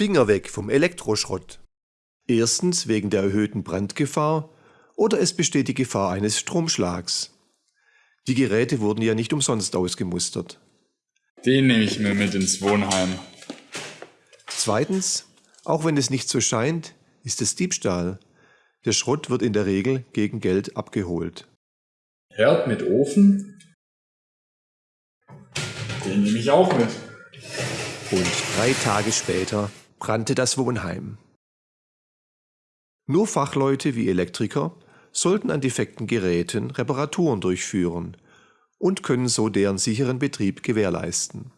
Finger weg vom Elektroschrott. Erstens wegen der erhöhten Brandgefahr oder es besteht die Gefahr eines Stromschlags. Die Geräte wurden ja nicht umsonst ausgemustert. Den nehme ich mir mit ins Wohnheim. Zweitens, auch wenn es nicht so scheint, ist es Diebstahl. Der Schrott wird in der Regel gegen Geld abgeholt. Herd mit Ofen? Den nehme ich auch mit. Und drei Tage später brannte das Wohnheim. Nur Fachleute wie Elektriker sollten an defekten Geräten Reparaturen durchführen und können so deren sicheren Betrieb gewährleisten.